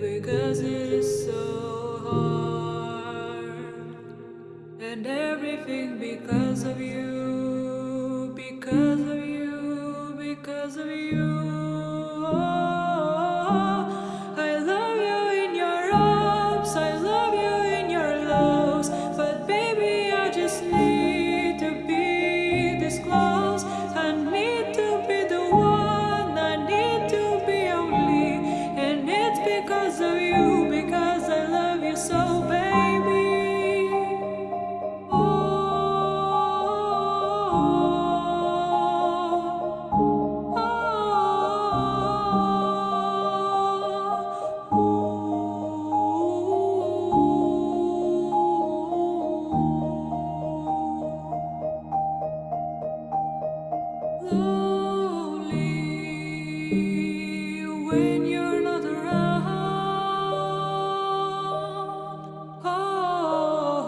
because it is so hard. And everything because of you because of you because of you.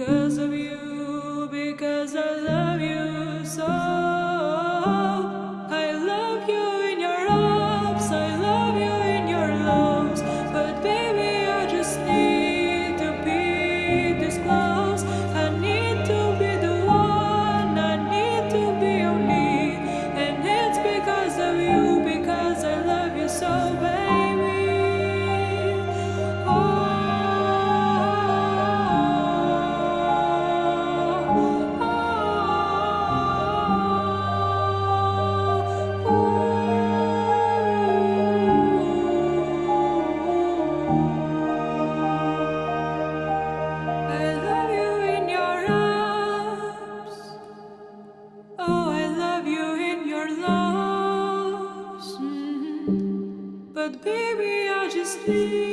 because of you, because I love Oh, I love you in your loss. Mm-hmm. But baby, I just need.